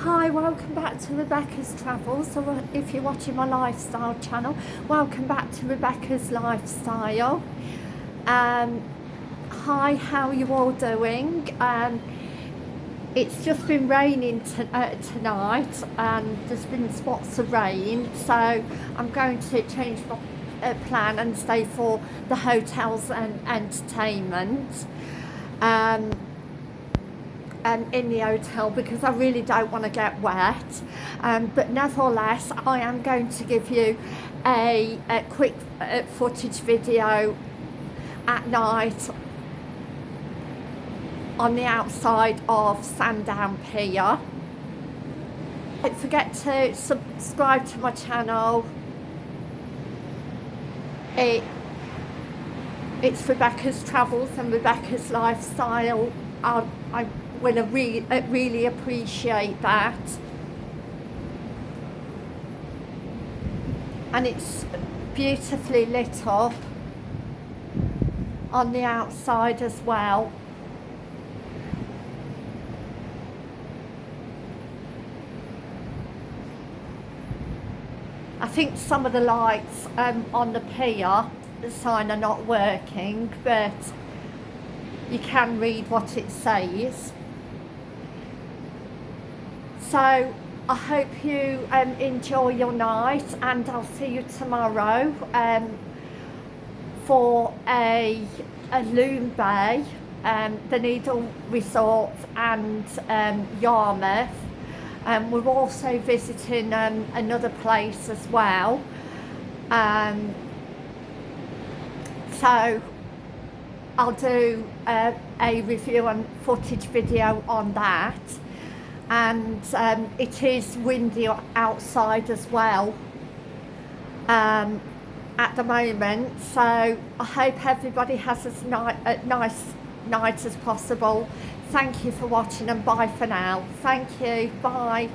Hi, welcome back to Rebecca's Travels. So if you're watching my lifestyle channel, welcome back to Rebecca's Lifestyle. Um, hi, how are you all doing? Um, it's just been raining uh, tonight and there's been spots of rain so I'm going to change my uh, plan and stay for the hotels and entertainment. Um, um, in the hotel because I really don't want to get wet. Um, but nevertheless I am going to give you a, a quick uh, footage video at night on the outside of Sandown Pier. Don't forget to subscribe to my channel. It it's Rebecca's Travels and Rebecca's Lifestyle. I, I will re really appreciate that. And it's beautifully lit up on the outside as well. I think some of the lights um, on the pier, the sign are not working, but you can read what it says. So I hope you um, enjoy your night and I'll see you tomorrow um, for a, Alum Bay, um, the Needle Resort and um, Yarmouth. Um, we're also visiting um, another place as well. Um, so I'll do uh, a review and footage video on that and um, it is windy outside as well um, at the moment. So I hope everybody has as ni a nice night as possible. Thank you for watching and bye for now. Thank you. Bye